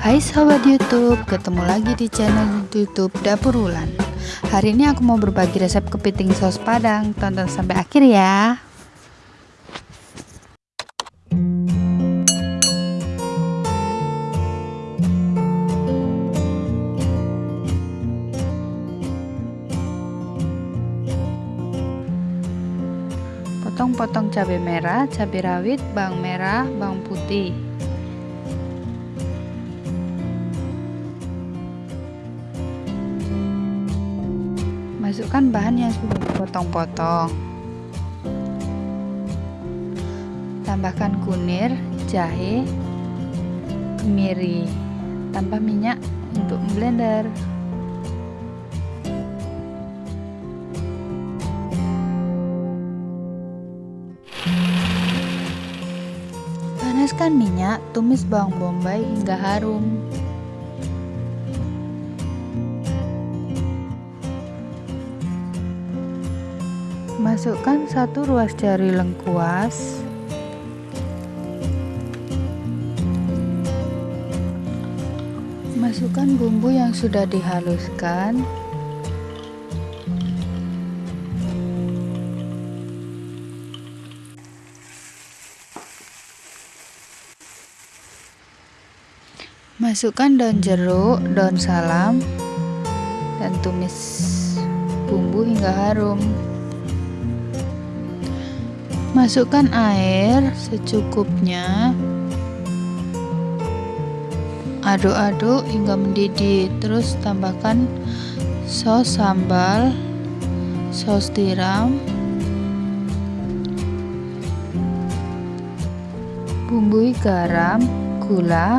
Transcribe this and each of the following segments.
Hai sahabat YouTube, ketemu lagi di channel YouTube Dapur Wulan. Hari ini aku mau berbagi resep kepiting saus padang. Tonton sampai akhir ya. Potong-potong cabai merah, cabai rawit, bawang merah, bawang putih. Masukkan bahan yang sudah dipotong-potong. Tambahkan kunir, jahe, kemiri. Tambah minyak untuk blender. Panaskan minyak, tumis bawang bombay hingga harum. Masukkan satu ruas jari lengkuas. Masukkan bumbu yang sudah dihaluskan. Masukkan daun jeruk, daun salam, dan tumis bumbu hingga harum. Masukkan air secukupnya. Aduk-aduk hingga mendidih. Terus tambahkan saus sambal, saus tiram, bumbui garam, gula,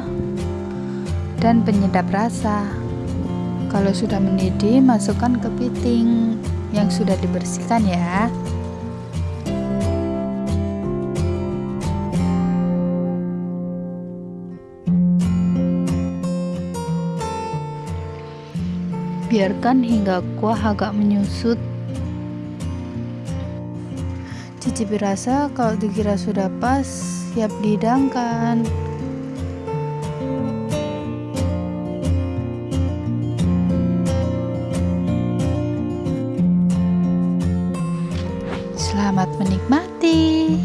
dan penyedap rasa. Kalau sudah mendidih, masukkan kepiting yang sudah dibersihkan ya. Biarkan hingga kuah agak menyusut. Cicipi rasa, kalau dikira sudah pas, siap dihidangkan. Selamat menikmati.